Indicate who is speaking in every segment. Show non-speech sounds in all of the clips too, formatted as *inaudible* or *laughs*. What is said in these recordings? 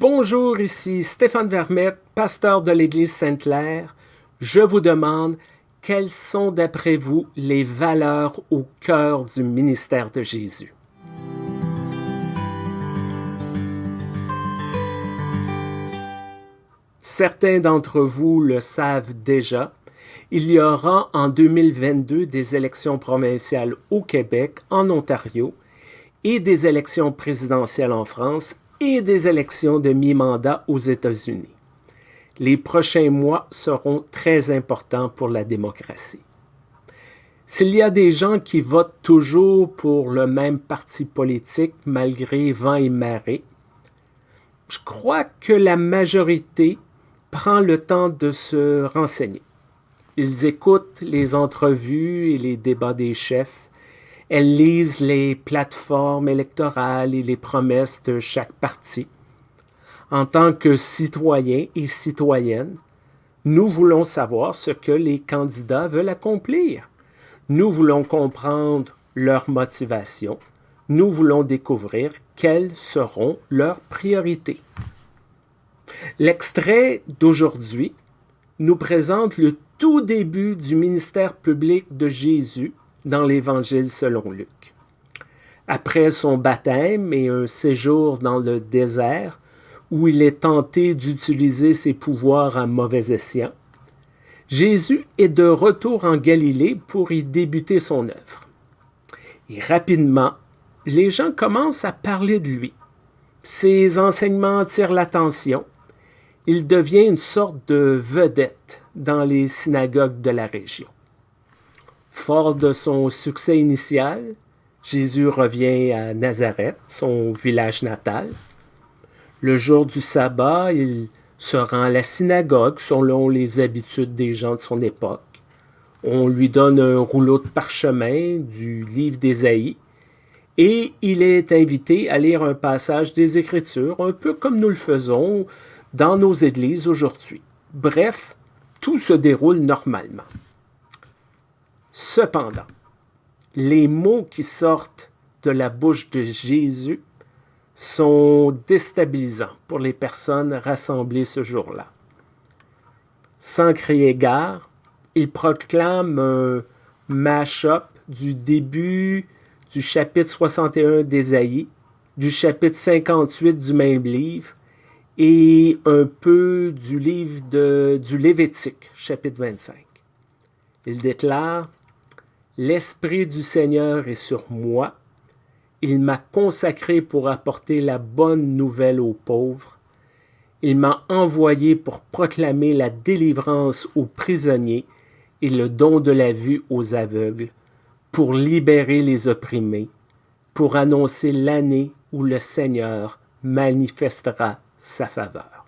Speaker 1: Bonjour, ici Stéphane Vermette, pasteur de l'Église Sainte-Claire. Je vous demande quelles sont d'après vous les valeurs au cœur du ministère de Jésus? Certains d'entre vous le savent déjà, il y aura en 2022 des élections provinciales au Québec, en Ontario, et des élections présidentielles en France et des élections de mi-mandat aux États-Unis. Les prochains mois seront très importants pour la démocratie. S'il y a des gens qui votent toujours pour le même parti politique malgré vent et marée, je crois que la majorité prend le temps de se renseigner. Ils écoutent les entrevues et les débats des chefs, elles lisent les plateformes électorales et les promesses de chaque parti. En tant que citoyens et citoyennes, nous voulons savoir ce que les candidats veulent accomplir. Nous voulons comprendre leurs motivations. Nous voulons découvrir quelles seront leurs priorités. L'extrait d'aujourd'hui nous présente le tout début du ministère public de Jésus dans l'Évangile selon Luc. Après son baptême et un séjour dans le désert, où il est tenté d'utiliser ses pouvoirs à mauvais escient, Jésus est de retour en Galilée pour y débuter son œuvre. Et rapidement, les gens commencent à parler de lui. Ses enseignements attirent l'attention. Il devient une sorte de vedette dans les synagogues de la région. Fort de son succès initial, Jésus revient à Nazareth, son village natal. Le jour du sabbat, il se rend à la synagogue selon les habitudes des gens de son époque. On lui donne un rouleau de parchemin du livre d'Ésaïe et il est invité à lire un passage des Écritures, un peu comme nous le faisons dans nos églises aujourd'hui. Bref, tout se déroule normalement. Cependant, les mots qui sortent de la bouche de Jésus sont déstabilisants pour les personnes rassemblées ce jour-là. Sans crier gare, il proclame un mash-up du début du chapitre 61 d'Ésaïe, du chapitre 58 du même livre et un peu du livre de, du Lévitique, chapitre 25. Il déclare L'Esprit du Seigneur est sur moi. Il m'a consacré pour apporter la bonne nouvelle aux pauvres. Il m'a envoyé pour proclamer la délivrance aux prisonniers et le don de la vue aux aveugles, pour libérer les opprimés, pour annoncer l'année où le Seigneur manifestera sa faveur.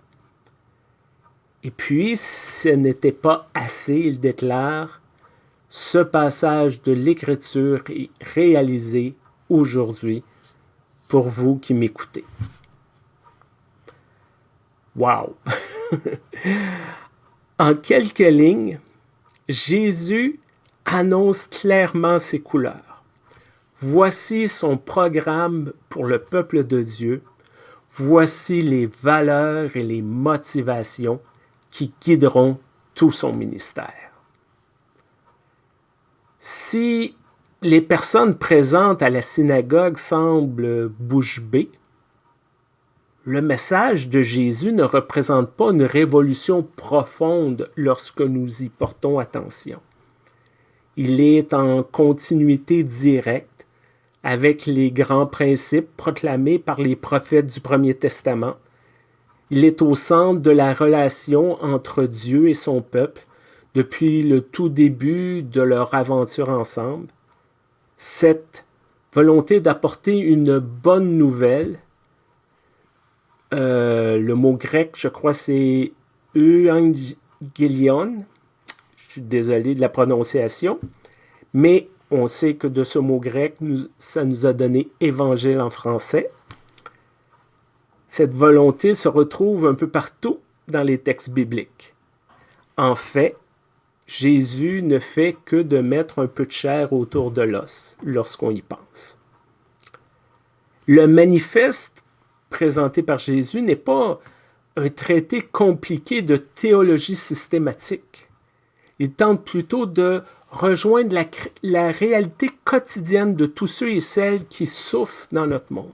Speaker 1: Et puis, ce n'était pas assez, il déclare, ce passage de l'Écriture est réalisé aujourd'hui pour vous qui m'écoutez. Wow! *laughs* en quelques lignes, Jésus annonce clairement ses couleurs. Voici son programme pour le peuple de Dieu. Voici les valeurs et les motivations qui guideront tout son ministère. Si les personnes présentes à la synagogue semblent bouche bée, le message de Jésus ne représente pas une révolution profonde lorsque nous y portons attention. Il est en continuité directe avec les grands principes proclamés par les prophètes du Premier Testament. Il est au centre de la relation entre Dieu et son peuple depuis le tout début de leur aventure ensemble, cette volonté d'apporter une bonne nouvelle, euh, le mot grec, je crois, c'est euangelion, je suis désolé de la prononciation, mais on sait que de ce mot grec, ça nous a donné évangile en français. Cette volonté se retrouve un peu partout dans les textes bibliques. En fait, Jésus ne fait que de mettre un peu de chair autour de l'os lorsqu'on y pense. Le manifeste présenté par Jésus n'est pas un traité compliqué de théologie systématique. Il tente plutôt de rejoindre la, réalité quotidienne de tous ceux et celles qui souffrent dans notre monde.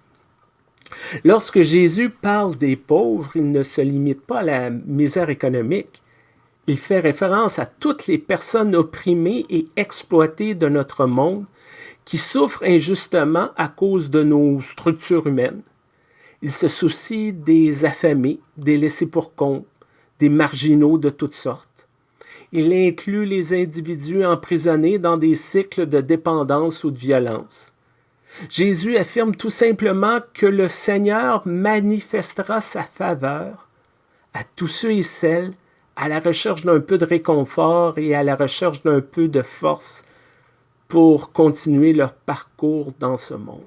Speaker 1: Lorsque Jésus parle des pauvres, il ne se limite pas à la misère économique. Il fait référence à toutes les personnes opprimées et exploitées de notre monde qui souffrent injustement à cause de nos structures humaines. Il se soucie des affamés, des laissés pour compte, des marginaux de toutes sortes. Il inclut les individus emprisonnés dans des cycles de dépendance ou de violence. Jésus affirme tout simplement que le Seigneur manifestera sa faveur à tous ceux et celles à la recherche d'un peu de réconfort et à la recherche d'un peu de force pour continuer leur parcours dans ce monde.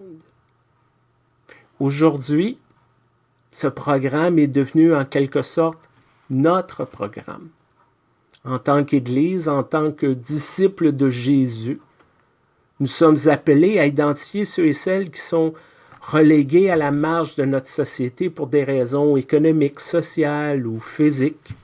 Speaker 1: Aujourd'hui, ce programme est devenu en quelque sorte notre programme. En tant qu'Église, en tant que disciples de Jésus, nous sommes appelés à identifier ceux et celles qui sont relégués à la marge de notre société pour des raisons économiques, sociales ou physiques.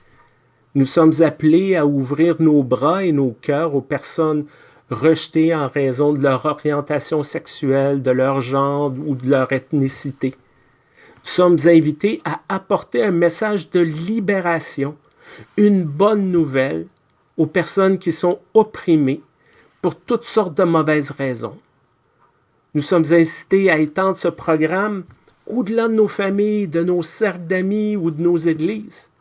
Speaker 1: Nous sommes appelés à ouvrir nos bras et nos cœurs aux personnes rejetées en raison de leur orientation sexuelle, de leur genre ou de leur ethnicité. Nous sommes invités à apporter un message de libération, une bonne nouvelle aux personnes qui sont opprimées pour toutes sortes de mauvaises raisons. Nous sommes incités à étendre ce programme au-delà de nos familles, de nos cercles d'amis ou de nos églises.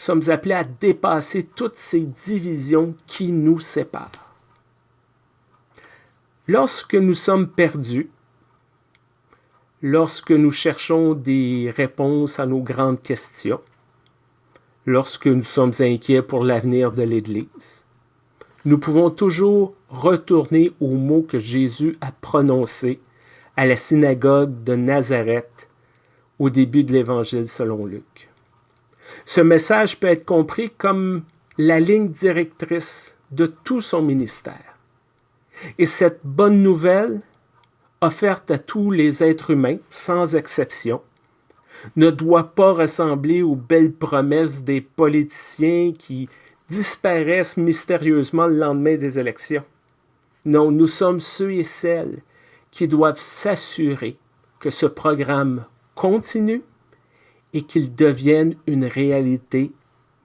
Speaker 1: Nous sommes appelés à dépasser toutes ces divisions qui nous séparent. Lorsque nous sommes perdus, lorsque nous cherchons des réponses à nos grandes questions, lorsque nous sommes inquiets pour l'avenir de l'Église, nous pouvons toujours retourner aux mots que Jésus a prononcés à la synagogue de Nazareth au début de l'Évangile selon Luc. Ce message peut être compris comme la ligne directrice de tout son ministère. Et cette bonne nouvelle, offerte à tous les êtres humains, sans exception, ne doit pas ressembler aux belles promesses des politiciens qui disparaissent mystérieusement le lendemain des élections. Non, nous sommes ceux et celles qui doivent s'assurer que ce programme continue et qu'il devienne une réalité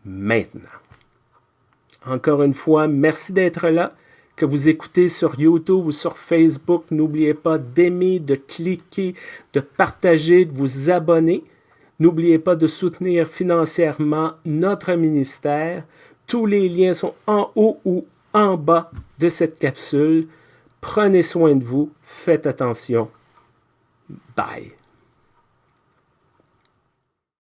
Speaker 1: maintenant. Encore une fois, merci d'être là. Que vous écoutez sur YouTube ou sur Facebook, n'oubliez pas d'aimer, de cliquer, de partager, de vous abonner. N'oubliez pas de soutenir financièrement notre ministère. Tous les liens sont en haut ou en bas de cette capsule. Prenez soin de vous. Faites attention. Bye.